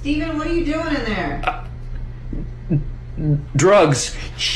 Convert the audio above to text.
Steven, what are you doing in there? Uh, drugs.